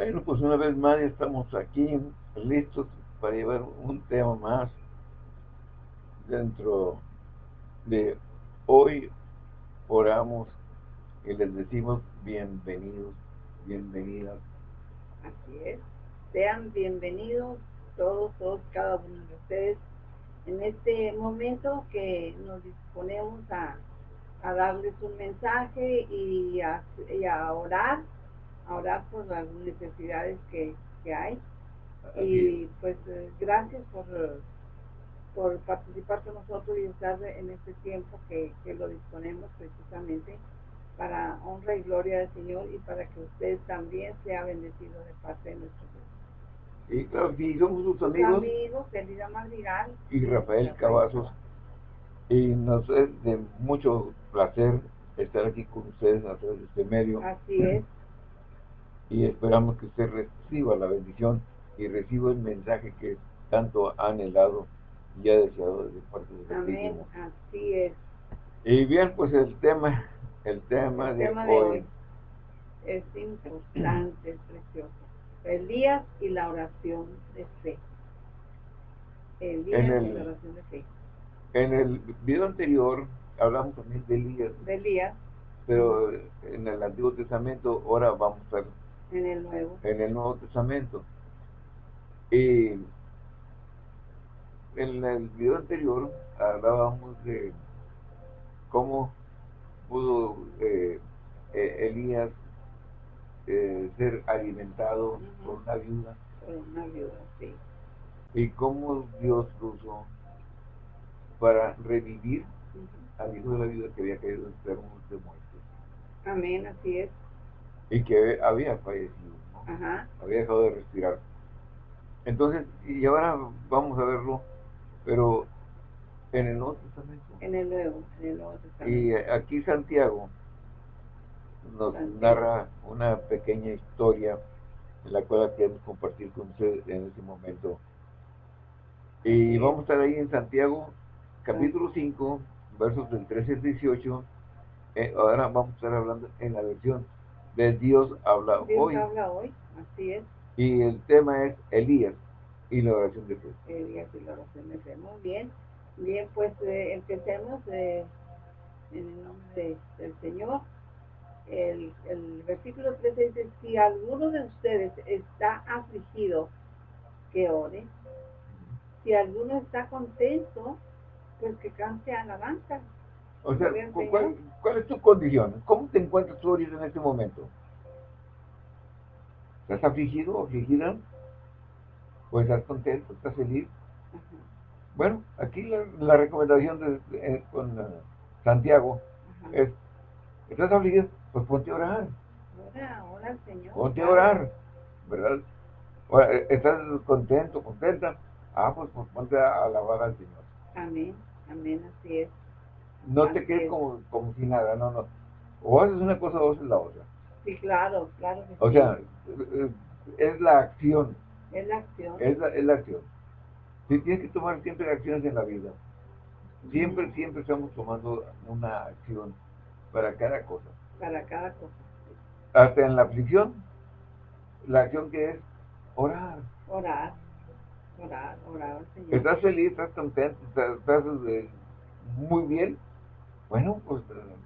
Bueno, pues una vez más estamos aquí listos para llevar un tema más dentro de hoy oramos y les decimos bienvenidos, bienvenidas. Así es. Sean bienvenidos todos, todos, cada uno de ustedes en este momento que nos disponemos a, darles un mensaje y a, orar, a orar por las necesidades que, hay. Y pues eh, gracias por, por participar con nosotros y estar en este tiempo que, que lo disponemos precisamente para honra y gloria del Señor y para que ustedes también sean bendecidos de parte de nuestro Dios. Y claro, somos sus amigos. amigos, Elida Madrigal. Y Rafael Cavazos. Y nos es de mucho placer estar aquí con ustedes a través de este medio. Así es. Y esperamos que usted reciba la bendición y reciba el mensaje que tanto ha anhelado y ha deseado desde parte de Amén, así es. Y bien, pues el tema el tema, de, hoy. es importante, es precioso. Elías y la oración de fe. Elías y la oración de fe. En el video anterior hablamos también de Elías. De Elías. Pero en el Antiguo Testamento ahora vamos a en el Nuevo. En el Nuevo Testamento. Y en el video anterior hablábamos de cómo pudo eh, eh, Elías eh, ser alimentado por una viuda. Por una viuda, sí. Y cómo Dios lo usó para revivir al hijo de la viuda que había caído enfermo de muerte. Amén, así es. Y que había fallecido, Había dejado de respirar. Entonces, y ahora vamos a verlo, pero en el Nuevo Testamento. En el Nuevo, en el Nuevo Testamento. Y aquí Santiago nos narra una pequeña historia en la cual queremos compartir con ustedes en este momento. Y vamos a estar ahí en Santiago, capítulo 5, versos del 13 al 18. Eh, ahora vamos a estar hablando en la versión de Dios habla Dios hoy. habla hoy, así es. Y el tema es Elías y la oración de fe. Elías y la oración de fe, muy bien. Bien, pues eh, empecemos eh, en el nombre del Señor. El, el versículo 13 dice, si alguno de ustedes está afligido, que ore. Si alguno está contento, pues que cante alabanza. O sea, ¿cuál, ¿cuál, es tu condición? ¿Cómo te encuentras tú ahorita en este momento? ¿Estás afligido o afligida? ¿O estás contento? ¿Estás feliz? Bueno, aquí la, recomendación de, con eh, Santiago es, ¿estás afligido? Pues ponte a orar. Ora, ora Señor. Ponte a orar, ¿verdad? Eh, ¿Estás contento, contenta? Ah, pues, pues, ponte a alabar al Señor. Amén, amén, así es. No te quedes como, como si nada, no, no. O haces una cosa o haces la otra. Sí, claro, claro. o sea, eh, es la acción. Es la acción. Es la, es la acción. Sí, tienes que tomar siempre acciones en la vida. Siempre, siempre estamos tomando una acción para cada cosa. Para cada cosa. Hasta en la aflicción, la acción que es orar. Orar, orar, orar, Señor. ¿Estás feliz? ¿Estás contento? ¿Estás, eh, muy bien? Bueno, pues eh,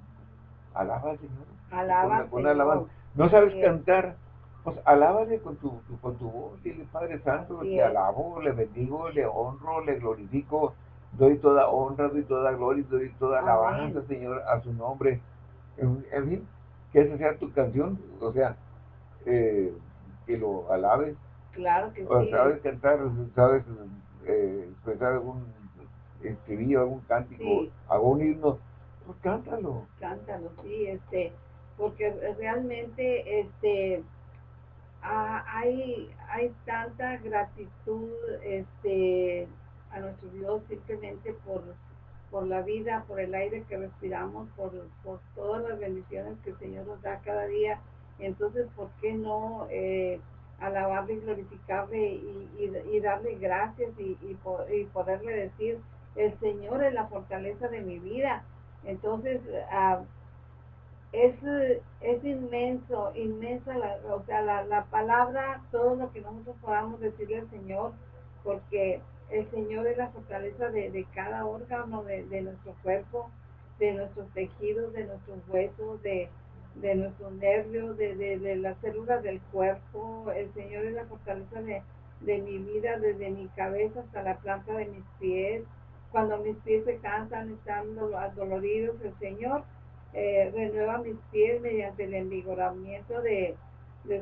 alaba al Señor. Alaba Señor. No sabes cantar, pues alábale con tu, con tu voz, dile Padre Santo, te alabo, le bendigo, le honro, le glorifico, doy toda honra, doy toda gloria, doy toda alabanza, Señor, a su nombre. En, fin, que esa sea tu canción, o sea, eh, que lo alabes. Claro que sí. Sabes cantar, sabes eh, expresar algún escribir algún cántico, algún himno, pues cántalo. Cántalo, sí, este, porque realmente, este, hay, hay tanta gratitud este, a nuestro Dios simplemente por, por la vida, por el aire que respiramos, por, por todas las bendiciones que el Señor nos da cada día. Entonces, ¿por qué no eh, alabarle y glorificarle y, y, darle gracias y, y, poderle decir, el Señor es la fortaleza de mi vida? Entonces, ah, es, es inmenso, inmensa, la, o sea, la, la palabra, todo lo que nosotros podamos decirle al Señor, porque el Señor es la fortaleza de, de cada órgano de, de, nuestro cuerpo, de nuestros tejidos, de nuestros huesos, de, de nuestros nervios, de, las células del cuerpo. El Señor es la fortaleza de mi vida, desde mi cabeza hasta la planta de mis pies. Cuando mis pies se cansan, están doloridos, el Señor eh, renueva mis pies mediante el envigoramiento de,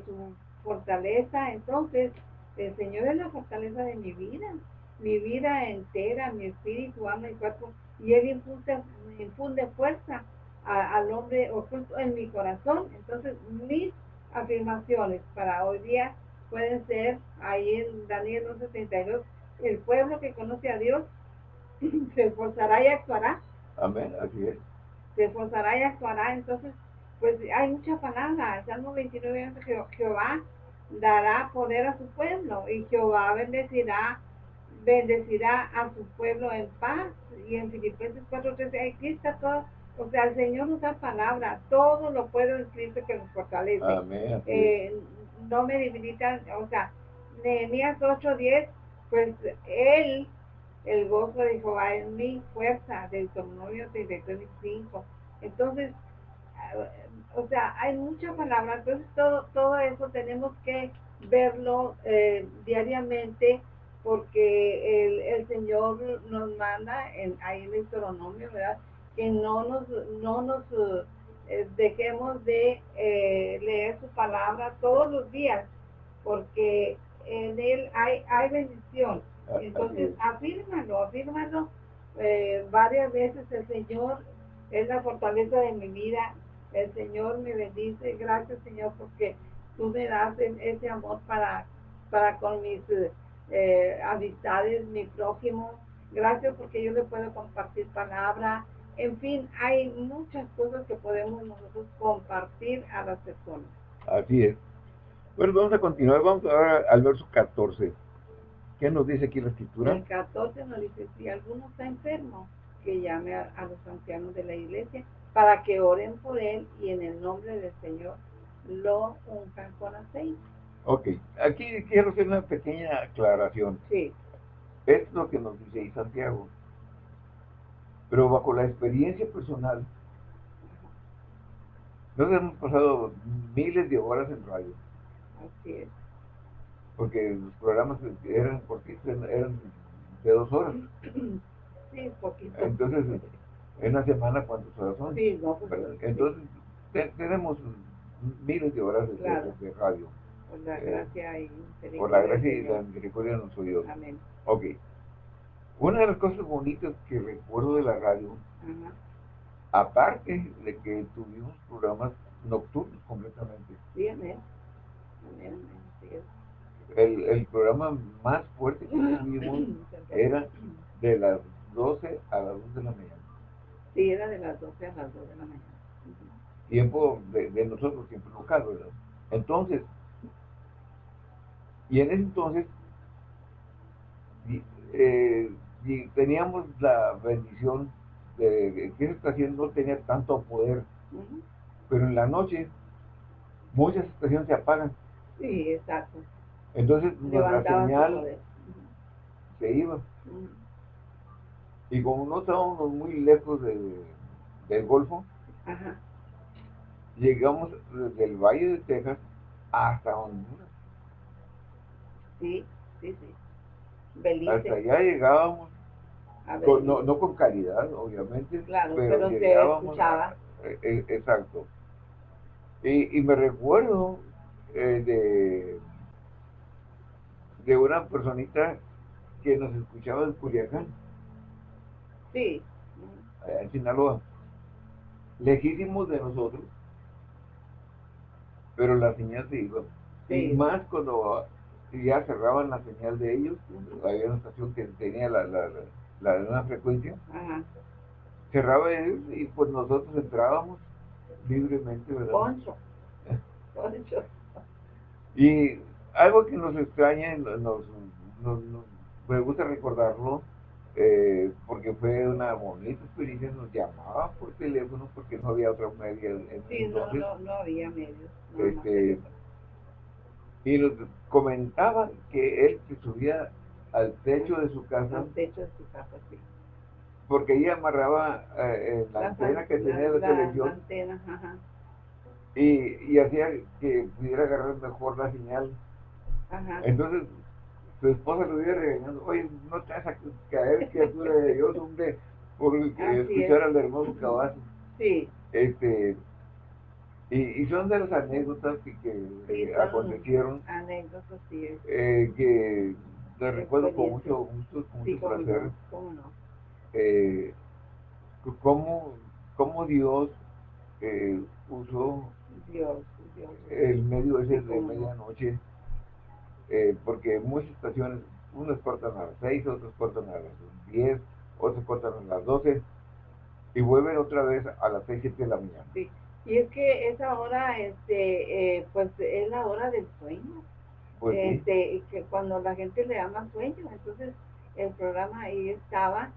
su fortaleza. Entonces, el Señor es la fortaleza de mi vida, mi vida entera, mi espíritu, alma y cuerpo, y Él infunde, infunde fuerza al hombre oculto en mi corazón. Entonces, mis afirmaciones para hoy día pueden ser, ahí en Daniel 1.72, el pueblo que conoce a Dios se esforzará y actuará. Amén, así es se esforzará y actuará. Entonces, pues hay mucha palabra. Salmo 29 Jehová dará poder a su pueblo y Jehová bendecirá bendecirá a su pueblo en paz. Y en Filipenses 4.13, aquí está todo. O sea, el Señor nos da palabra, todo lo puedo en Cristo que nos fortalece. Eh, no me debilitan, o sea, Nehemías 8.10, pues Él el gozo de Jehová es mi fuerza, Deuteronomio 33.5. Entonces, eh, o sea, hay muchas palabras, entonces todo, todo eso tenemos que verlo eh, diariamente porque el, el, Señor nos manda en, ahí en Deuteronomio, ¿verdad? Que no nos, no nos eh, dejemos de leer su palabra todos los días, porque en él hay, hay bendición entonces, afírmalo, eh, varias veces. El Señor es la fortaleza de mi vida. El Señor me bendice. Gracias, Señor, porque tú me das ese amor para, para con mis eh, amistades, mi prójimo. Gracias porque yo le puedo compartir palabra. En fin, hay muchas cosas que podemos nosotros compartir a las personas. Así es. Bueno, vamos a continuar. Vamos ahora al verso 14. ¿Qué nos dice aquí la escritura? El 14 nos dice, si alguno está enfermo, que llame a, los ancianos de la iglesia para que oren por él y en el nombre del Señor lo unjan con aceite. Ok, aquí quiero hacer una pequeña aclaración. Sí. Es lo que nos dice ahí Santiago. Pero bajo la experiencia personal, nos hemos pasado miles de horas en radio. Así es porque los programas eran cortitos, eran de dos horas. Sí, poquito. Entonces, en una semana, ¿cuántas horas son? Sí, no, pues, Entonces, tenemos miles de horas de, radio. Por la eh, gracia y misericordia. Por la gracia y la misericordia nuestro Dios. Amén. Ok. Una de las cosas bonitas que recuerdo de la radio, aparte de que tuvimos programas nocturnos completamente. Sí, amén. Amén, amén. Sí, el, el programa más fuerte que tuvimos era de las 12 a las 2 de la mañana. Sí, era de las 12 a las 2 de la mañana. Tiempo de, de nosotros, tiempo local, ¿verdad? Entonces, y en ese entonces, eh, y teníamos la bendición de que esa estación no tenía tanto poder, pero en la noche muchas estaciones se apagan. Sí, exacto. Entonces nuestra señal se iba. Y como no estábamos muy lejos del Golfo, llegamos desde el Valle de Texas hasta Honduras. Sí, sí, sí. Hasta allá llegábamos, no, no con calidad, obviamente, claro, pero, se escuchaba. E, e, exacto. Y, y, me recuerdo eh, de de una personita que nos escuchaba de Culiacán. Sí. en Sinaloa. Lejísimos de nosotros, pero la señal se iba. Y más cuando ya cerraban la señal de ellos, había una estación que tenía la, la, la, la frecuencia, cerraba ellos y pues nosotros entrábamos libremente, ¿verdad? Poncho. Poncho. Y algo que nos extraña, nos, me gusta recordarlo, eh, porque fue una bonita experiencia, nos llamaban por teléfono porque no había otra media. En, sí, no, no, no, había medios. este, y nos comentaban que él se subía al techo de su casa. Al techo de su casa, sí. Porque ahí amarraba eh, la, antena que tenía televisión. La antena, ajá. Y, y hacía que pudiera agarrar mejor la señal. Ajá. Entonces, su esposa lo iba regañando, oye, no te vas a caer, criatura de Dios, hombre, por escuchar al hermoso caballo. Sí. Este, y, y, son de las anécdotas que, que acontecieron. Anécdotas, sí. Eh, que les recuerdo con mucho gusto, con mucho placer. ¿Cómo no? Eh, cómo, cómo Dios eh, usó Dios, Dios. el medio ese de medianoche eh, porque muchas estaciones, unos cortan a las 6, otros cortan a las 10, otros cortan a las 12 y vuelven otra vez a las 6, 7 de la mañana. Sí, y es que esa hora, este, eh, pues es la hora del sueño. Pues este, y que cuando la gente le llama sueño, entonces el programa ahí estaba,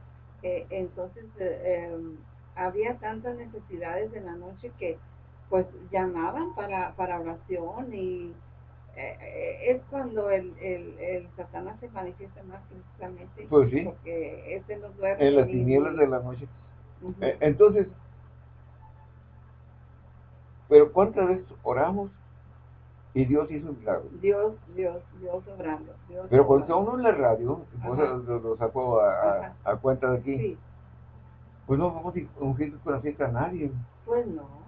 eh, entonces em, había tantas necesidades en la noche que pues llamaban para, para oración y eh, es cuando el, el, el, Satanás se manifiesta más precisamente. Pues sí. Porque este nos duerme. En las tinieblas de la noche. Eh, entonces, pero ¿cuántas veces oramos y Dios hizo un milagro? Dios, Dios, Dios obrando. Dios pero cuando uno en la radio, pues lo, lo, saco a, a, cuenta de aquí, sí. pues no vamos a ungir con la a nadie. Pues no.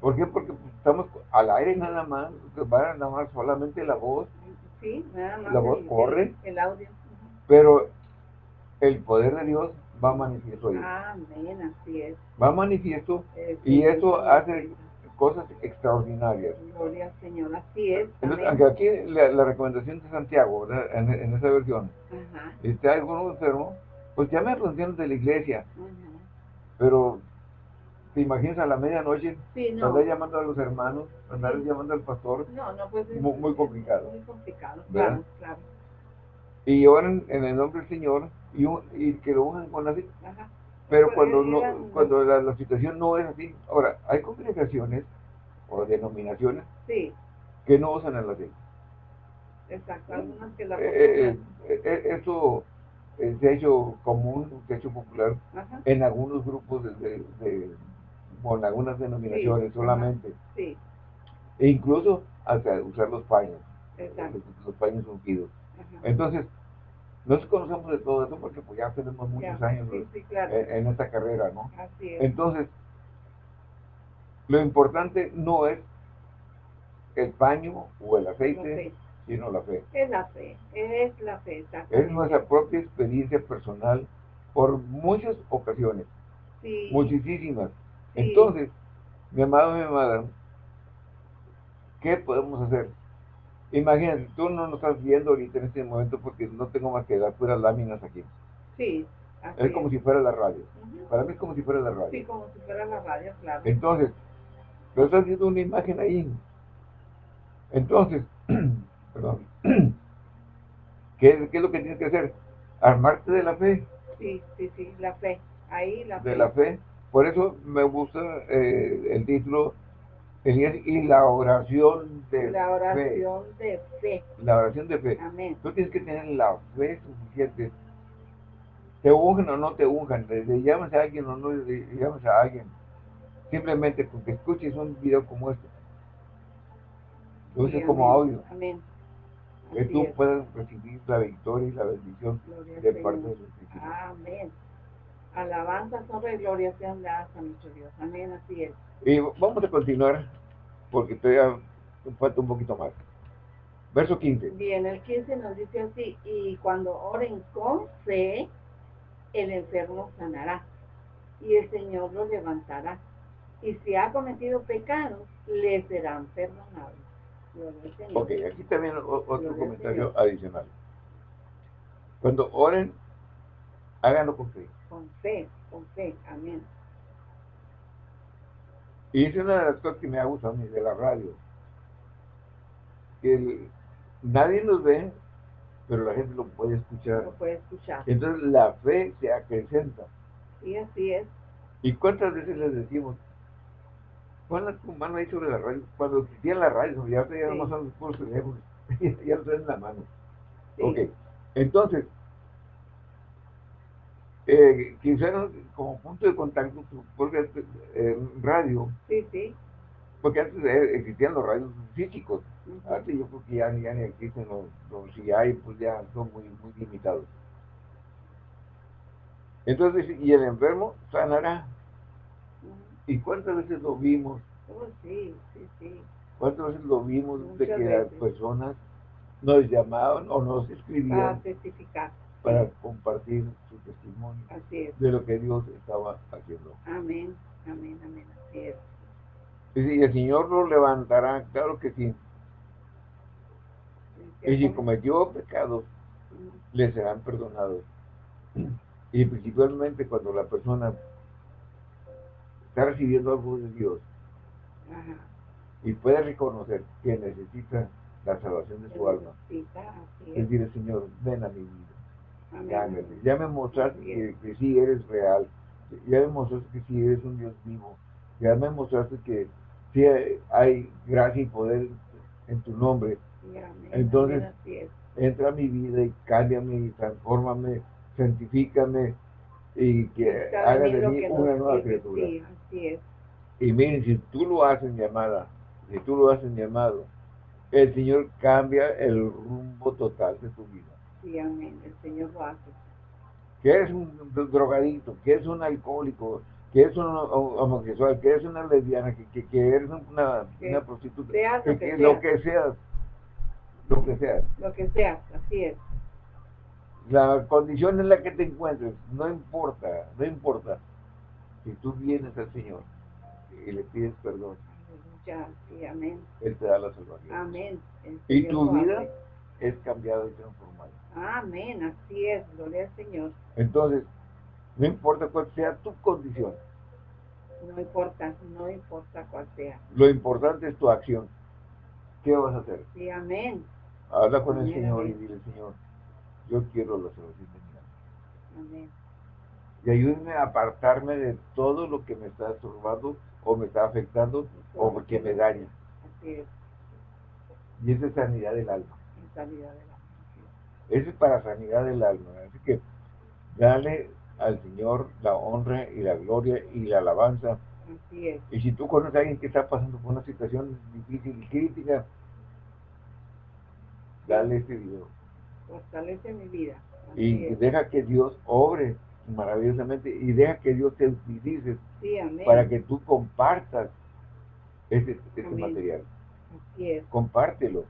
¿Por qué? Porque estamos al aire nada más, va nada más solamente la voz. Sí, nada más. La voz corre. El, audio. Pero el poder de Dios va manifiesto ahí. Amén, así es. Va manifiesto y eso hace cosas extraordinarias. Gloria al Señor, así es. Entonces, aquí la, recomendación de Santiago, en, en, esa versión, Ajá. este, alguno enfermo, pues llame a funciones de la iglesia. Pero ¿Te imaginas a la medianoche? Sí, no. Andar llamando a los hermanos, andar llamando al pastor. No, no, pues muy, muy complicado. Muy complicado, claro, claro. Y oran en el nombre del Señor y, y que lo unan con así. Ajá. Pero pues, cuando, no, cuando la, situación no es así. Ahora, hay congregaciones o denominaciones sí. que no usan el latín. Exacto, algunas que la eh, eh, eh, Eso se ha hecho común, se ha hecho popular Ajá. en algunos grupos de, de con algunas denominaciones solamente. Sí. E incluso hasta usar los paños. Los, paños ungidos. Entonces, nos conocemos de todo eso porque pues ya tenemos muchos años en, esta carrera, ¿no? Así es. Entonces, lo importante no es el paño o el aceite, sino la fe. Es la fe, es la fe. Es nuestra propia experiencia personal por muchas ocasiones. Sí. Muchísimas. Entonces, mi amado, mi amada, ¿qué podemos hacer? Imagínate, tú no nos estás viendo ahorita en este momento porque no tengo más que dar puras láminas aquí. Sí. es como si fuera la radio. Para mí es como si fuera la radio. Sí, como si fuera la radio, claro. Entonces, pero estás viendo una imagen ahí. Entonces, perdón, ¿qué, ¿qué, es lo que tienes que hacer? Armarte de la fe. Sí, sí, sí, la fe. Ahí la fe. De la fe por eso me gusta eh, el título y la oración de La oración de fe. La oración de fe. Amén. Tú tienes que tener la fe suficiente. Te unjan o no te unjan, le, llamas a alguien o no le llamas a alguien. Simplemente porque escuches un video como este. Lo uses como audio. Amén. Que tú puedas recibir la victoria y la bendición de parte de Dios. Amén. Alabanza, sobre gloria sean dadas a nuestro Dios. Amén, así es. Y vamos a continuar, porque todavía falta un poquito más. Verso 15. Bien, el 15 nos dice así, y cuando oren con fe, el enfermo sanará, y el Señor lo levantará. Y si ha cometido pecados, le serán perdonados. Ok, aquí también otro comentario adicional. Cuando oren, háganlo con fe con fe, con fe, amén. Y es una de las cosas que me ha gustado a mí de la radio. Que nadie nos ve, pero la gente lo puede escuchar. Lo puede escuchar. Entonces la fe se acrecenta. Sí, así es. ¿Y cuántas veces les decimos, pon tu mano ahí sobre la radio? Cuando existía la radio, ya te sí. son los puros teléfonos, ya lo traen en la mano. Sí. Ok, entonces, eh, como punto de contacto, porque eh, radio, Sí, sí. porque antes eh, existían los radios físicos, antes yo creo que ya, ya ni existen los, los si hay, pues ya son muy, muy limitados. Entonces, y el enfermo sanará. ¿Y cuántas veces lo vimos? Oh, sí, sí, sí. ¿Cuántas veces lo vimos de que las personas nos llamaban o nos Para escribían testificar. Para compartir su testimonio de lo que Dios estaba haciendo? Amén, amén, amén. Así es. Y el Señor lo levantará, claro que sí. Y si cometió pecados, le serán perdonados. Y principalmente cuando la persona está recibiendo algo de Dios Ajá. y puede reconocer que necesita la salvación de su alma, es. decir, Señor, ven a mi vida. Amén. Ya me mostraste que, que sí eres real. Ya me mostraste que sí eres un Dios vivo. Ya me mostraste que sí hay gracia y poder en tu nombre. Amén, Entonces, amén. Entra a mi vida y cámbiame y transfórmame, santifícame y que haga de mí una nueva criatura. Sí, así es. Y miren, si tú lo haces, mi amada, si tú lo haces, mi amado, el Señor cambia el rumbo total de tu vida. Sí, amén. El Señor lo hace. que eres un drogadito, que eres un alcohólico, que eres un ho- homosexual, que eres una lesbiana, que, que, que eres una, Que una prostituta, seas lo que que lo seas. que seas, lo que seas. Lo que sea, así es. La condición en la que te encuentres, no importa, no importa. Si tú vienes al Señor y le pides perdón, Aleluya, sí, amén. Él te da la salvación. Amén. Y tu vida es cambiada y transformada. Amén, así es. Gloria al Señor. Entonces, no importa cuál sea tu condición, No importa, no importa cuál sea. lo importante es tu acción. ¿Qué vas a hacer? Sí, amén. Habla con el Amén, Señor y dile, Señor, yo quiero la salvación de mi alma. Amén. Y ayúdame a apartarme de todo lo que me está estorbando o me está afectando o porque me daña. Así es. Y esa es sanidad del alma. En sanidad de la así Eso es para sanidad del alma. Así que dale al Señor la honra y la gloria y la alabanza. Así es. Y si tú conoces a alguien que está pasando por una situación difícil y crítica, dale este video. Fortalece mi vida. Así Y es. deja que Dios obre maravillosamente y deja que Dios te utilice Sí, para que tú compartas este, este material. Así es. Compártelo.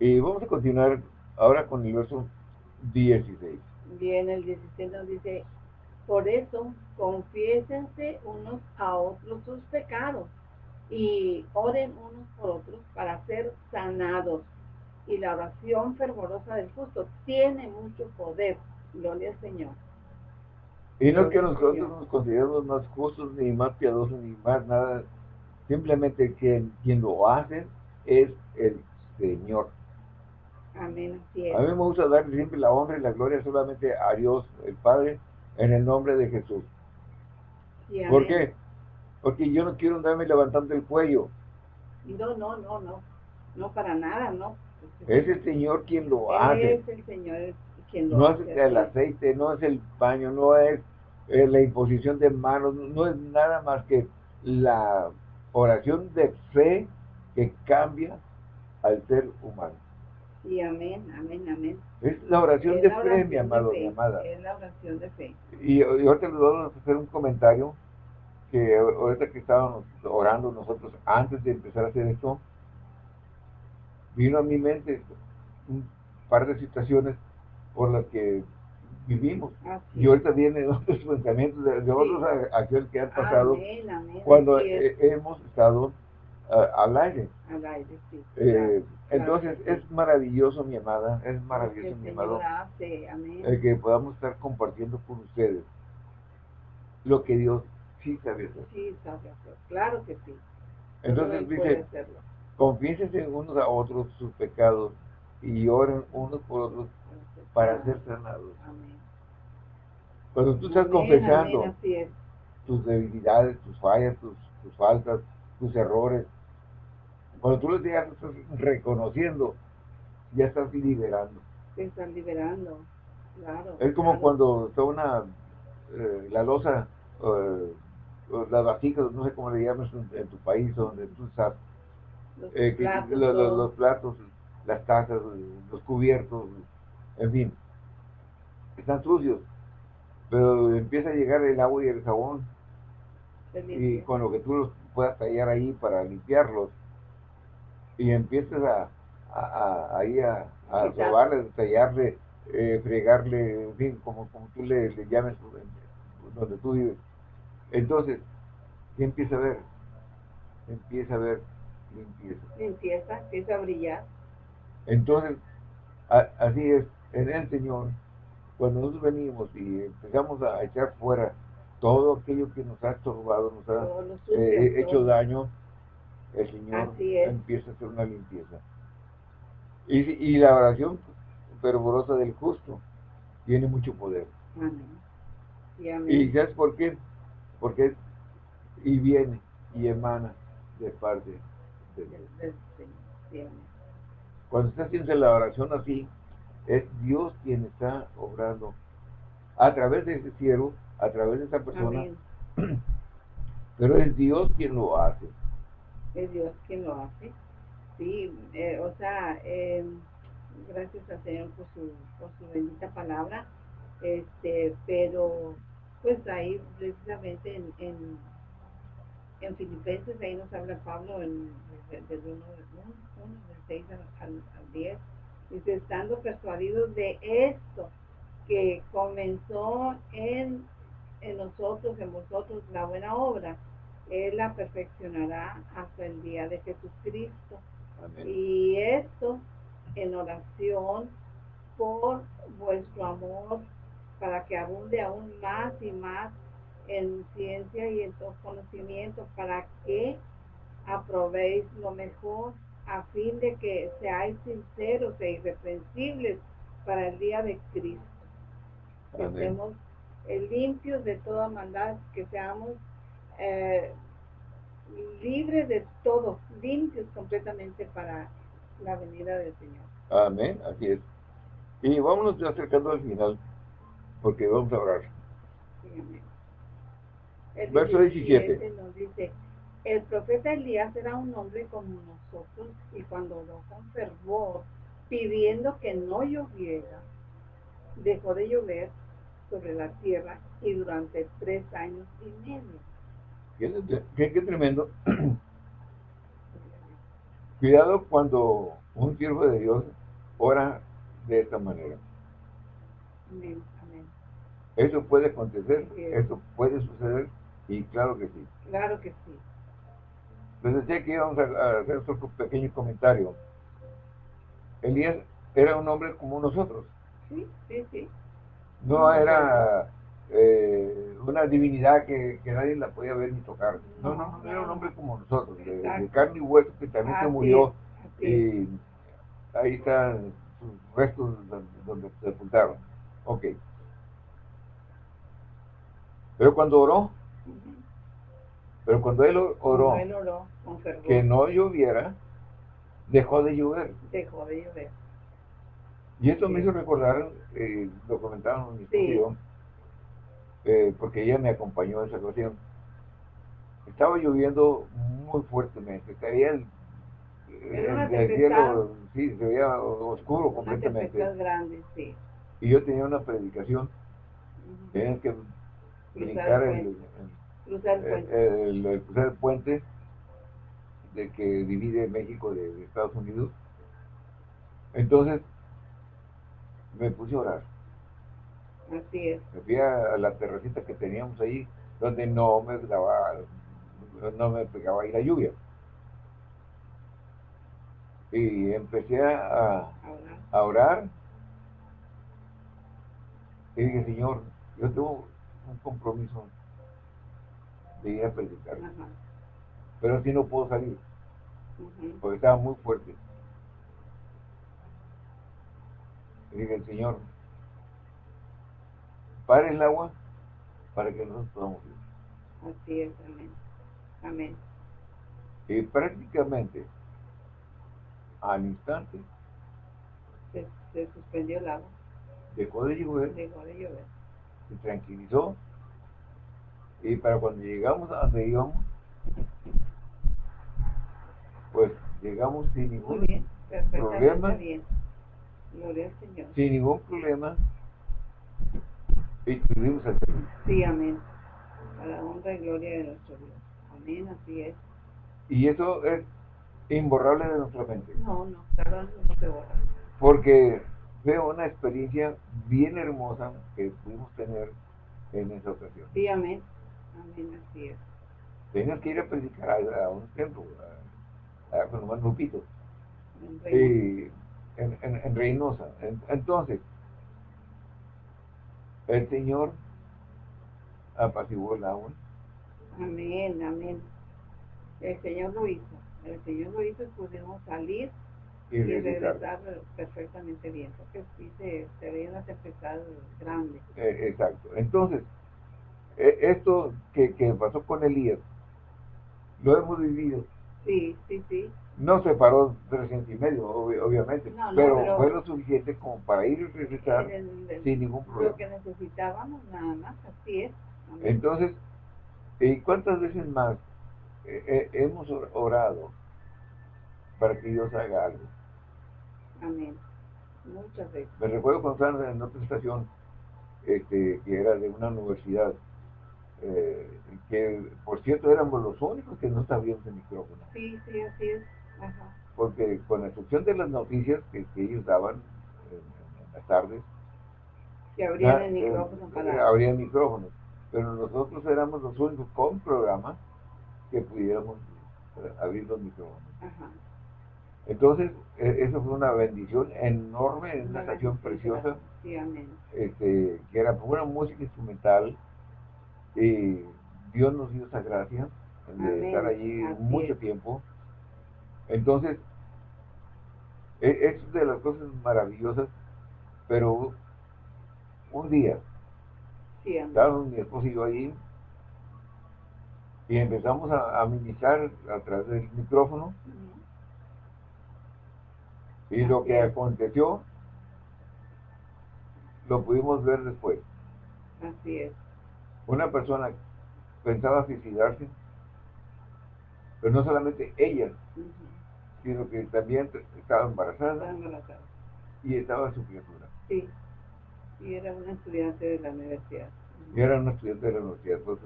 Y vamos a continuar ahora con el verso 16. Bien, el 16 nos dice, por eso confiésense unos a otros sus pecados y oren unos por otros para ser sanados. Y la oración fervorosa del justo tiene mucho poder. Gloria al Señor. Y no es que nosotros Señor. nos consideremos más justos, ni más piadosos, ni más nada. Simplemente quien, quien lo hace es el Señor. Amén. A mí es. me gusta darle siempre la honra y la gloria solamente a Dios, el Padre, en el nombre de Jesús. Sí, ¿Por qué? Porque yo no quiero andarme levantando el cuello. No, no, no, no. No para nada, no. Es el Señor quien lo Él hace. es el Señor quien lo No es hace. el es. aceite, no es el baño, no es eh, la imposición de manos, no es nada más que la oración de fe que cambia al ser humano. Sí, amén, amén, amén. Es la oración Es de la fe, mi amado, fe, mi amada. Es la oración de fe. Y, y ahorita les vamos a hacer un comentario que ahorita que estábamos orando nosotros antes de empezar a hacer esto, vino a mi mente un par de situaciones por las que vivimos. Así Y ahorita vienen otros pensamientos de, de otros a- aquel que han pasado Amén, amén. cuando hemos estado al aire. al aire, sí. Eh, claro entonces sí. es maravilloso, mi amada, es maravilloso, el mi amado, el que podamos estar compartiendo con ustedes lo que Dios sí sabe hacer. Sí, sabe hacer. Claro que sí. Entonces Él dice, confiésense unos a otros sus pecados y oren unos por otros para ser sanados. Cuando tú estás confesando tus debilidades, tus fallas, tus, faltas, tus errores, cuando tú los estás reconociendo, ya estás liberando. Te liberando, claro. Es como cuando está una, eh, la losa, eh, las vasijas, no sé cómo le llamas en, tu país, donde tú estás, los, eh, platos, los, platos, las tazas, los cubiertos, en fin, están sucios, pero empieza a llegar el agua y el jabón, y con lo que tú los puedas tallar ahí para limpiarlos, y empiezas a, a, ahí a, a robarle, tallarle, eh, fregarle, en fin, como, como tú le, le llames donde tú vives. Entonces, ¿qué empieza a ver? Empieza a ver limpieza. Limpieza, empieza a brillar. Entonces, así es, en el Señor, cuando nosotros venimos y empezamos a echar fuera todo aquello que nos ha estorbado, nos ha eh, hecho daño, el Señor empieza a hacer una limpieza. Y, y la oración fervorosa del justo tiene mucho poder. Y, ¿sabes por qué? Porque y viene y emana de parte de Dios. Cuando está haciendo la oración así, es Dios quien está obrando a través de ese cielo, a través de esa persona. Pero es Dios quien lo hace. Es Dios quien lo hace. Sí, eh, o sea, eh, gracias al Señor por su, por su bendita palabra. Este, pero pues ahí precisamente en, en, en Filipenses, ahí nos habla Pablo en, del 1 del 6 al, al 10 Dice, estando persuadidos de esto, que comenzó en, en nosotros, en vosotros, la buena obra, Él la perfeccionará hasta el día de Jesucristo. Y esto en oración por vuestro amor, para que abunde aún más y más en ciencia y en todo conocimiento, para que aprobéis lo mejor a fin de que seáis sinceros e irreprensibles para el día de Cristo. Que estemos eh, limpios de toda maldad, que seamos eh, libres de todo, limpios completamente para la venida del Señor. Amén, así es. Y vámonos acercando al final, porque vamos a orar. Verso 17. Nos dice, el profeta Elías era un hombre como nosotros y cuando lo conservó pidiendo que no lloviera, dejó de llover sobre la tierra y durante tres años y medio. Qué, qué, tremendo. Cuidado cuando un siervo de Dios ora de esta manera. Amén, amén. Eso puede acontecer, eso puede suceder y claro que sí. Claro que sí. Les decía que íbamos a, hacer otro pequeño comentario. Elías era un hombre como nosotros. Sí, sí, sí. No era eh, una divinidad que, nadie la podía ver ni tocar. No, no, no, era un hombre como nosotros, de, carne y hueso que también se murió. y ahí están sus restos donde se sepultaron. Ok. Pero cuando oró, pero cuando él oró, que no lloviera, dejó de llover. Dejó de llover. Y esto me hizo recordar, eh, lo comentaron en mi estudio, eh, porque ella me acompañó en esa ocasión. Estaba lloviendo muy fuertemente, caía el, el, cielo, sí, se veía oscuro completamente. Grande, sí. Y yo tenía una predicación, tenían que brincar el, cruzar el puente. El, cruzar el puente de que divide México de, Estados Unidos. Entonces, me puse a orar. Así es. Me fui a, la terracita que teníamos ahí, donde no me daba, no me pegaba ahí la lluvia. Y empecé a, a orar. Y dije, Señor, yo tengo un compromiso de ir a predicar. Pero así no puedo salir, porque estaba muy fuerte. Dije, el Señor, para el agua para que nosotros podamos vivir. Así es, amén. Amén. Y prácticamente al instante se, suspendió el agua. Dejó de llover. Dejó de llover. Se tranquilizó. Y para cuando llegamos a donde íbamos, pues llegamos sin ningún problema. Gloria al Señor. Sin ningún problema. Y tuvimos el Sí, amén. A la honra y gloria de nuestro Dios. Amén, así es. Y eso es imborrable de nuestra mente. No, no, claro, no se borra. Porque fue una experiencia bien hermosa que pudimos tener en esa ocasión. Sí, amén. Amén, así es. Tenías que ir a predicar a, un templo, a, a con Lupito. En, en, en, Reynosa. entonces, el Señor apaciguó el agua. Amén, amén. El Señor lo hizo. El Señor lo hizo y pudimos salir y, regresar perfectamente bien, porque sí se, se veía una tempestad grande. Eh, exacto. Entonces, eh, esto que, que pasó con Elías, lo hemos vivido. Sí, sí, sí. No se paró trescientos y medio, obviamente, pero, fue lo suficiente como para ir y regresar sin ningún problema. Lo que necesitábamos, nada más, así es. Entonces, ¿y cuántas veces más eh, eh, hemos orado para que Dios haga algo? Amén. Muchas veces. Me recuerdo cuando estaba en otra estación, este, que era de una universidad, eh, que por cierto éramos los únicos que no sabíamos el micrófono. Sí, sí, así es. Porque con la excepción de las noticias que, ellos daban en, las tardes, que abrían el micrófono para... Abrían micrófonos. Pero nosotros éramos los únicos con programa que pudiéramos eh, abrir los micrófonos. Entonces, e, eso fue una bendición enorme, una, una estación preciosa, este, que era pura música instrumental, y Dios nos dio esa gracia de estar allí mucho tiempo. Entonces, e, es de las cosas maravillosas, pero un día, sí, estábamos mi esposo y yo ahí, y empezamos a, a ministrar a través del micrófono, y lo que aconteció, lo pudimos ver después. Así es. Una persona pensaba suicidarse, pero no solamente ella, sino que también estaba embarazada, y estaba su criatura. Sí, y era una estudiante de la universidad. Y era una estudiante de la universidad, pues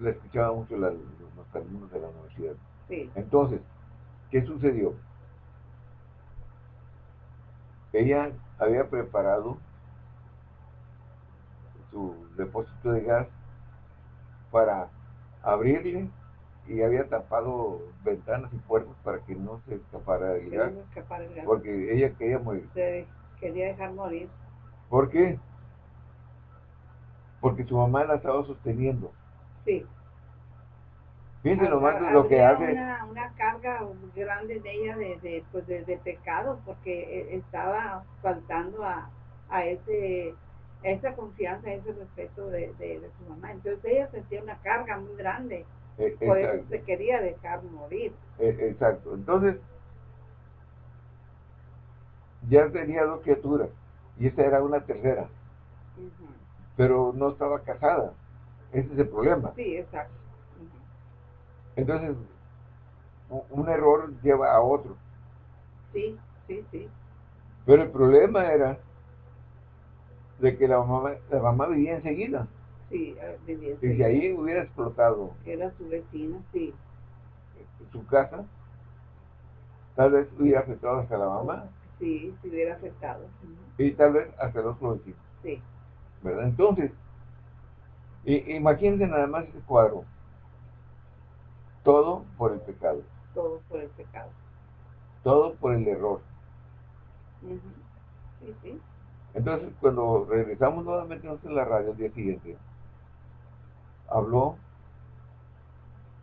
le escuchaba mucho los alumnos de la universidad. Sí. Entonces, ¿qué sucedió? Ella había preparado su depósito de gas para abrirle y había tapado ventanas y puertas para que no se escapara el gas. Porque ella quería morir. quería dejar morir. ¿Por qué? Porque su mamá la estaba sosteniendo. Sí. Fíjense nomás lo que hace. Una, una carga grande de ella de, de, pues de, pecado, porque e, estaba faltando a, a ese esa confianza, ese respeto de, de, su mamá. Entonces ella sentía una carga muy grande eh, Por eso se quería dejar morir. Eh, exacto. Entonces, ya tenía dos criaturas y esta era una tercera. Pero no estaba casada. Ese es el problema. Sí, exacto. Entonces, un error lleva a otro. Sí, sí, sí. Pero el problema era de que la mamá, la mamá vivía enseguida. Sí, vivía Y si ahí hubiera explotado. Era su vecina, sí. Su casa, tal vez hubiera afectado hasta la mamá. Sí, se hubiera afectado. Y tal vez hasta los vecinos. Sí. ¿Verdad? Entonces, imagínense nada más ese cuadro. Todo por el pecado. Todo por el pecado. Todo por el error. Sí, sí. Entonces, cuando regresamos nuevamente en la radio el día siguiente, habló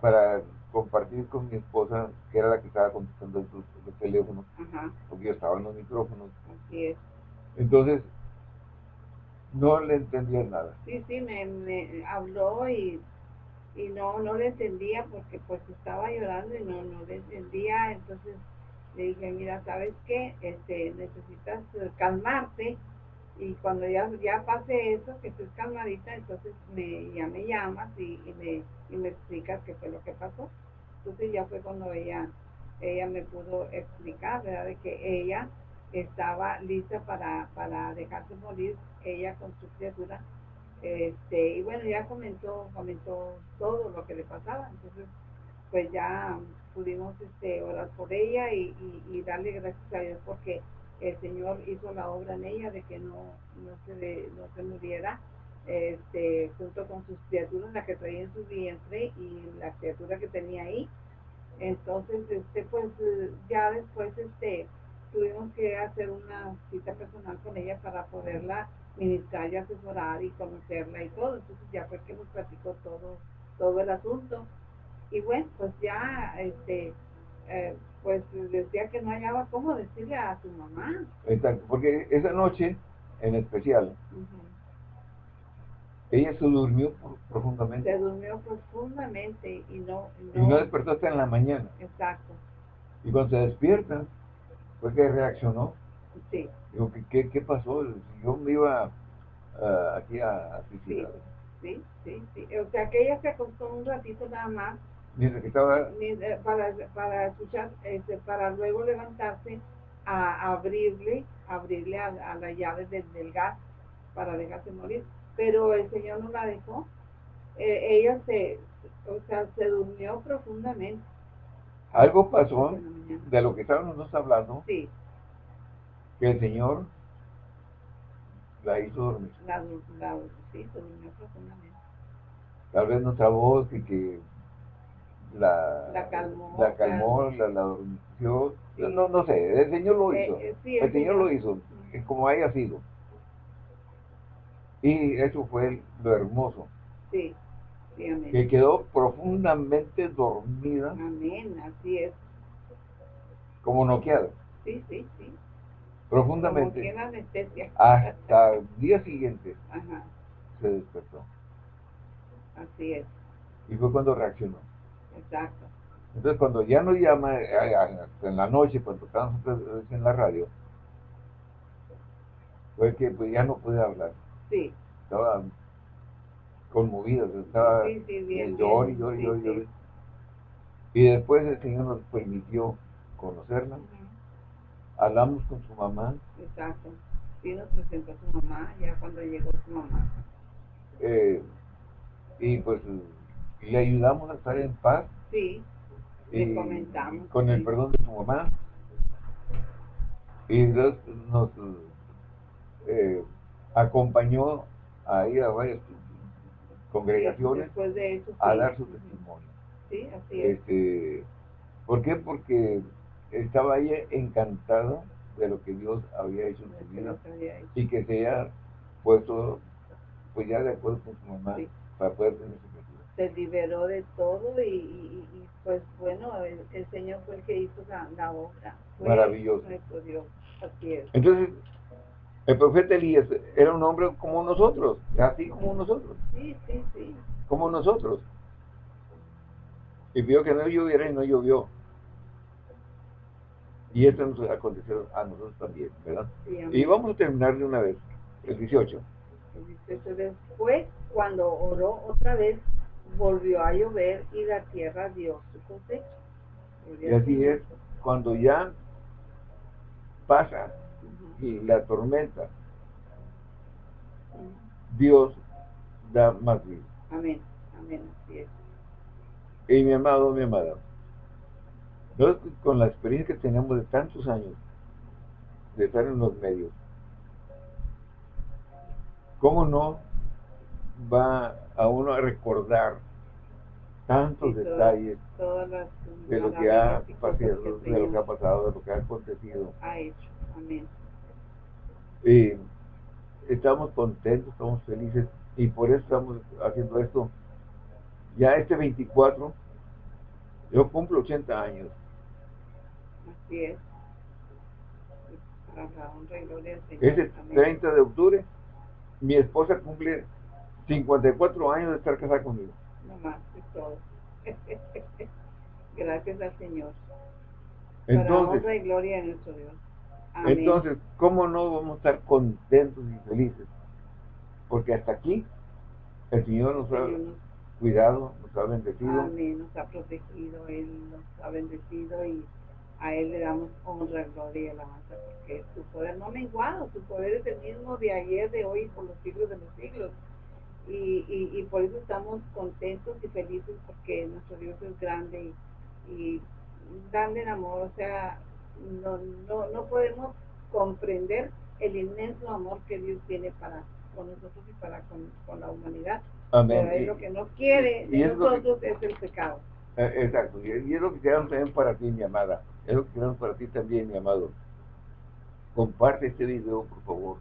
para compartir con mi esposa, que era la que estaba contestando los, teléfonos, porque yo estaba en los micrófonos. Así es. Entonces, no le entendía nada. Sí, sí, me, me habló y, y no, no le entendía porque pues estaba llorando y no, no le entendía. Entonces le dije, mira, ¿sabes qué? Este, necesitas calmarte y cuando ya, ya pase eso, que estés calmadita, entonces me, ya me llamas y, me, y me explicas qué fue lo que pasó. Entonces ya fue cuando ella, ella me pudo explicar, ¿verdad? De que ella estaba lista para, para dejarse morir, ella con su criatura. Este, y bueno, ya comentó, comentó todo lo que le pasaba, entonces pues ya pudimos este, orar por ella y, y, darle gracias a Dios porque el Señor hizo la obra en ella de que no, no, se, no se muriera este, junto con sus criaturas, la que traía en su vientre y la criatura que tenía ahí. Entonces, este, pues ya después este, tuvimos que hacer una cita personal con ella para poderla ministrar y asesorar y conocerla y todo. Entonces ya fue que nos platicó todo, todo el asunto. Y bueno, pues ya, este, eh, pues decía que no hallaba cómo decirle a su mamá. Exacto, porque esa noche en especial, ella se durmió profundamente. Se durmió profundamente y no, no... Y no despertó hasta en la mañana. Exacto. Y cuando se despierta, fue que reaccionó. Sí. Digo, ¿qué, qué, pasó? Yo me iba uh, aquí a, a Sí, sí, sí, sí. O sea, que ella se acostó un ratito nada más. Mientras que estaba... Para, para escuchar, este, para luego levantarse a, abrirle, abrirle a, la llave del, del gas para dejarse morir pero el Señor no la dejó. Eh, ella se, o sea, se durmió profundamente. Algo pasó de lo que estábamos hablando. Sí. Que el Señor la hizo dormir. La, la, sí, se durmió profundamente. Tal vez nuestra voz y que la, la calmó, la, calmó, la, la. No, no sé, el Señor lo eh, hizo. Eh, el, el, Señor, lo hizo, como haya sido. Y eso fue lo hermoso. Sí, sí, amén. Que quedó profundamente dormida. Amén, así es. Como noqueada. Sí, sí, sí. Profundamente. Como anestesia. Hasta el día siguiente Ajá. se despertó. Así es. Y fue cuando reaccionó. Exacto. Entonces cuando ya nos llama eh, en la noche, cuando estábamos en la radio, fue que pues, ya no pude hablar. Sí. Estaba conmovida, estaba sí, sí, bien, llor, y Y después el Señor nos permitió conocerla. Hablamos con su mamá. Exacto. Sí, nos presentó a su mamá, ya cuando llegó su mamá. Eh, y pues le ayudamos a estar en paz. Sí, le comentamos. Con el perdón de su mamá. Y nos, nos eh, acompañó a ir a varias congregaciones a dar su testimonio. Sí, así es. Este, ¿Por qué? Porque estaba ella encantada de lo que Dios había hecho en su vida y que se haya puesto pues ya de acuerdo con su mamá para poder tener su. Se liberó de todo y, pues bueno, el, Señor fue el que hizo la, obra. Maravilloso. Así es. Entonces, el profeta Elías era un hombre como nosotros, así como nosotros. Sí, sí, sí. Como nosotros. Y vio que no lloviera y no llovió. Y esto nos aconteció a nosotros también, ¿verdad? y vamos a terminar de una vez, el 18. El 18 después, cuando oró otra vez, volvió a llover y la tierra dio su cosecha. Y así es, cuando ya pasa y la tormenta, Dios da más vida. Amén, amén, así es. Y mi amado, mi amada, con la experiencia que tenemos de tantos años de estar en los medios, ¿cómo no va a uno a recordar tantos detalles de lo que ha pasado, de lo que ha pasado, de lo que ha acontecido? Ha hecho, amén. Y estamos contentos, estamos felices y por eso estamos haciendo esto. Ya este 24, yo cumplo 80 años. Así es. Ese 30 de octubre, mi esposa cumple 54 años de estar casada conmigo. Más, es todo. Gracias al Señor. Entonces, y gloria a nuestro Dios. Entonces, ¿cómo no vamos a estar contentos y felices? Porque hasta aquí el Señor nos ha cuidado, nos ha bendecido. Amén, nos ha protegido, Él nos ha bendecido y a Él le damos honra, gloria y alabanza, porque su poder no ha menguado, su poder es el mismo de ayer, de hoy, por los siglos de los siglos. Y, y, por eso estamos contentos y felices porque nuestro Dios es grande y, y grande en amor, o sea, no, no, no podemos comprender el inmenso amor que Dios tiene para con nosotros y para con, la humanidad. Amén. Pero es lo que no quiere de nosotros es, el pecado. Eh, exacto, y, es lo que queremos también para ti, mi amada. Es lo que queremos para ti también, mi amado. Comparte este video, por favor.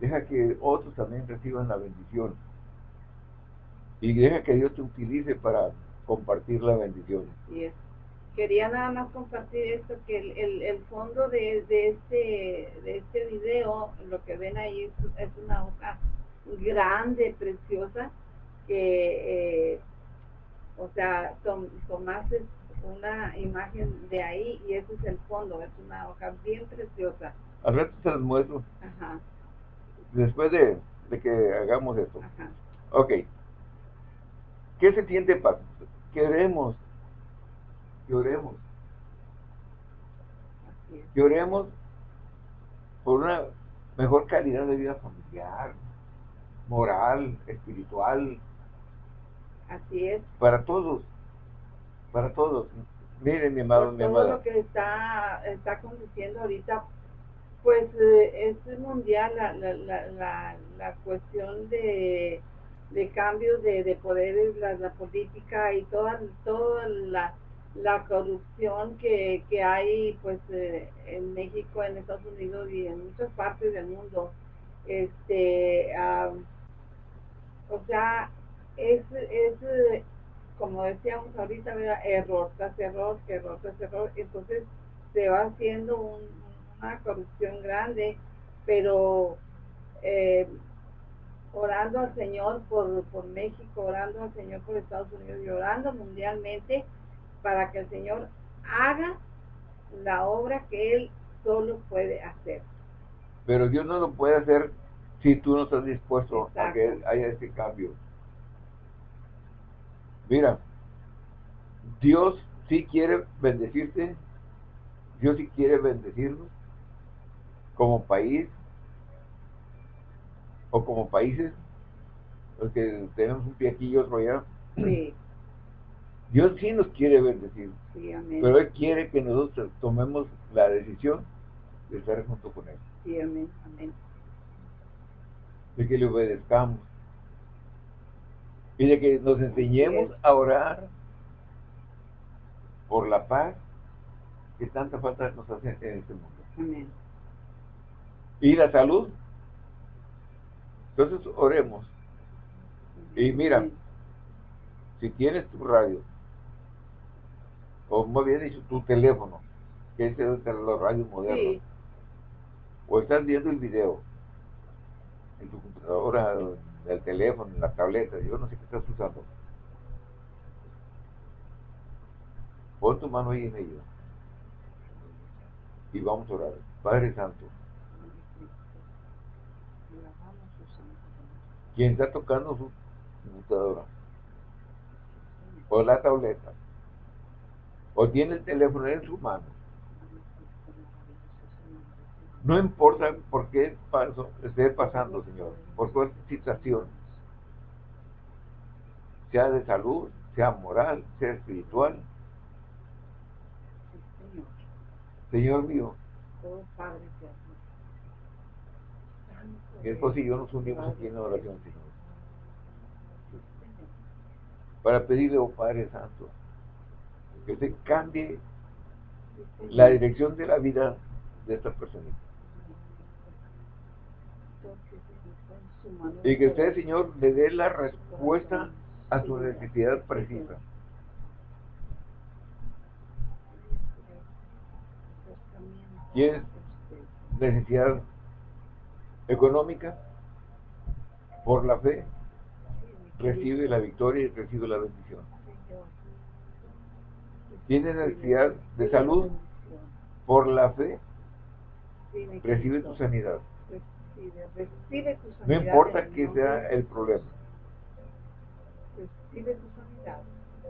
Deja que otros también reciban la bendición. Y deja que Dios te utilice para compartir la bendición. Así es quería nada más compartir esto, que el, el, fondo de, de, este, de este video, lo que ven ahí es, una hoja grande, preciosa, que, eh, o sea, tomaste una imagen de ahí y ese es el fondo, es una hoja bien preciosa. Al rato se las muestro. Ajá. Después de, de que hagamos esto. Ajá. Ok. ¿Qué se siente paz? Queremos que oremos. Que oremos por una mejor calidad de vida familiar, moral, espiritual. Así es. Para todos, para todos. Miren, mi amado, mi amada. Todo lo que está, está aconteciendo ahorita, pues eh, es mundial la, la, la, la, cuestión de, de cambios de, de poderes, la, política y toda, toda la corrupción que, que hay pues eh, en México, en Estados Unidos y en muchas partes del mundo. Este, o sea, es, es como decíamos ahorita, error tras error, error tras error, entonces se va haciendo una corrupción grande, pero eh, orando al Señor por, por México, orando al Señor por Estados Unidos y orando mundialmente, para que el Señor haga la obra que Él solo puede hacer. Pero Dios no lo puede hacer si tú no estás dispuesto a que haya ese cambio. Mira, Dios sí quiere bendecirte, Dios sí quiere bendecirnos como país o como países, porque tenemos un pie aquí y otro allá. Sí. Dios sí nos quiere bendecir, sí, pero Él quiere que nosotros tomemos la decisión de estar junto con Él. Sí, amén, amén. De que le obedezcamos. Y de que nos enseñemos a orar por la paz que tanta falta nos hace en este mundo. Amén. Y la salud. Entonces oremos. Y mira, si tienes tu radio, o muy bien dicho, tu teléfono, que es de los radios modernos, o estás viendo el video en tu computadora, en el teléfono, en la tableta, yo no sé qué estás usando. Pon tu mano ahí en ello. Y vamos a orar. Padre Santo. Quien está tocando su computadora o la tableta. O tiene el teléfono en su mano. No importa por qué paso, esté pasando, Señor, por cuál situación, sea de salud, sea moral, sea espiritual. Señor. Mío, mi esposo y nos unimos aquí en la oración, Señor, para pedirle, oh Padre Santo, que usted cambie la dirección de la vida de esta persona. Y que usted, Señor, le dé la respuesta a su necesidad precisa. necesidad económica, por la fe, recibe la victoria y recibe la bendición. Tiene necesidad de salud, por la fe, recibe tu sanidad. No importa que sea el problema.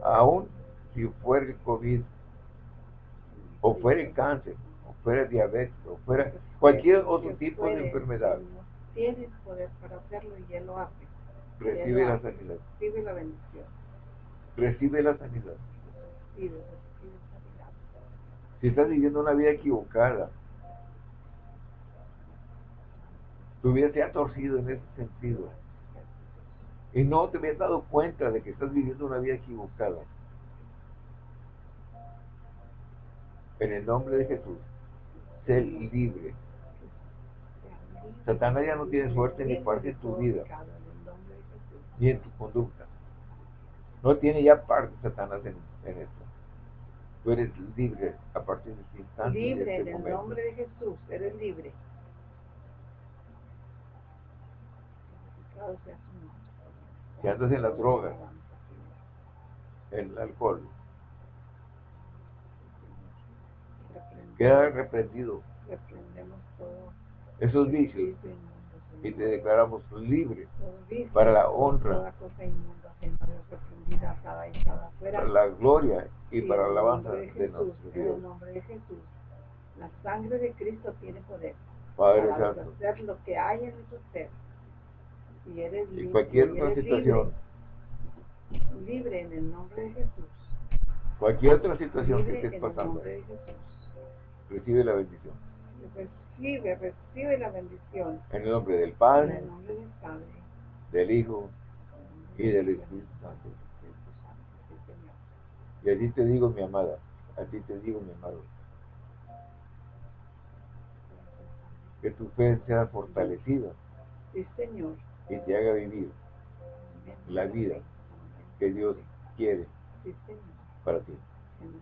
Aún si fuera el COVID, o fuera el cáncer, o fuera el diabetes, o fuera cualquier otro tipo de enfermedad. Tienes poder para hacerlo y Él lo hace. Recibe la sanidad. Recibe la bendición. Recibe la sanidad. Recibe, recibe sanidad. Si estás viviendo una vida equivocada, tu vida se ha torcido en ese sentido. Y no te habías dado cuenta de que estás viviendo una vida equivocada. En el nombre de Jesús, sé libre. Satanás ya no tiene suerte ni parte en tu vida, ni en tu conducta. No tiene ya parte Satanás en, esto. Tú eres libre a partir de este instante. Libre este en el nombre de Jesús, eres libre. Si andas en la droga, en el alcohol, queda reprendido esos vicios y te declaramos libre para la honra, para la gloria y para la alabanza de nuestro Dios. En nombre de Jesús, la sangre de Cristo tiene poder Padre para Santo. hacer lo que hay en nuestro ser. Y eres Y libre, cualquier y otra eres situación, libre, libre en el nombre de Jesús. cualquier otra situación que estés el pasando, recibe la bendición. Recibe, recibe la bendición. En el nombre del En Padre, el nombre del Padre. del Hijo y del Espíritu Santo. Y a ti te digo, mi amada, a ti te digo, mi amado, que tu fe sea fortalecida Sí, Señor. y te haga vivir la vida que Dios quiere para ti. En.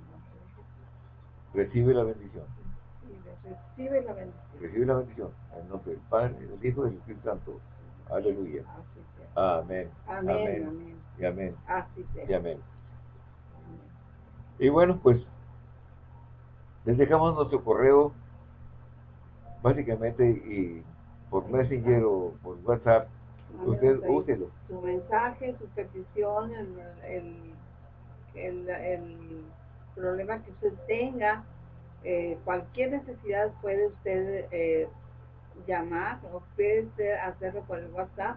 Recibe la bendición. Recibe, la bendición. Recibe la bendición. En el nombre del Padre, del Hijo y del Espíritu Santo. Aleluya. Amén. Amén, Amén. amén. Y amén. Así sea. Y amén. Y bueno, pues les dejamos nuestro correo básicamente y por Messenger o por WhatsApp. Usted úselo. Su mensaje, su petición, el, el, el, el problema que usted tenga, eh, cualquier necesidad puede usted eh, llamar o puede usted hacerlo por el WhatsApp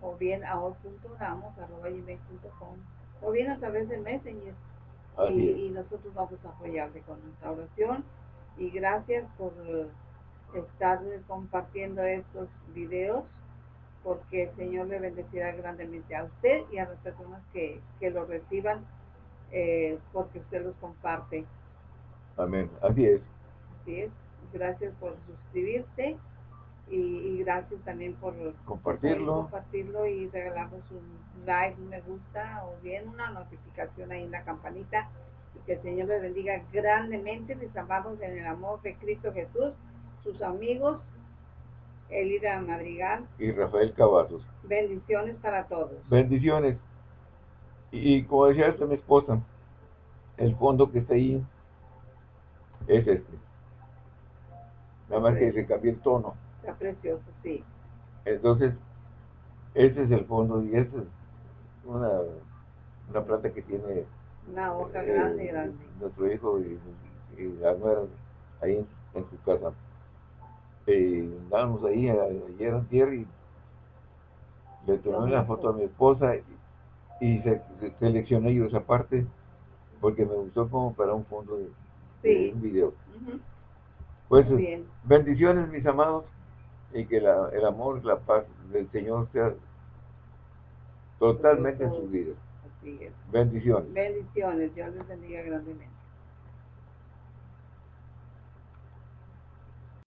o bien a gmail.com o bien a través de Messenger. Y, nosotros vamos a apoyarle con nuestra oración. Y gracias por eh, estar compartiendo estos videos porque el Señor le bendecirá grandemente a usted y a las personas que, que lo reciban eh, porque usted los comparte. Amén. Así es. Así es. Gracias por suscribirse y, y gracias también por Compartirlo. por compartirlo y regalarnos un like, un me gusta o bien una notificación ahí en la campanita y que el Señor les bendiga grandemente. Les amamos en el amor de Cristo Jesús, sus amigos, Elida Madrigal. Y Rafael Cavazos. Bendiciones para todos. Bendiciones. Y, y como decía esta mi esposa, el fondo que está ahí es este. Nada más que se cambió el tono. Está precioso, sí. Entonces, ese es el fondo y esa es una, una planta que tiene Una hoja eh, grande, grande. nuestro hijo y, y la nuera ahí en, en su casa. Eh, andábamos ahí a- ayer antier y le tomé una foto a mi esposa y, y se, se- seleccioné yo esa parte porque me gustó como para un fondo de Sí. un video. Ujú. Pues Muy bien. bendiciones mis amados y que la- el amor, la paz del Señor sea totalmente en. Así es. Bendiciones. Bendiciones. Dios les bendiga grandemente.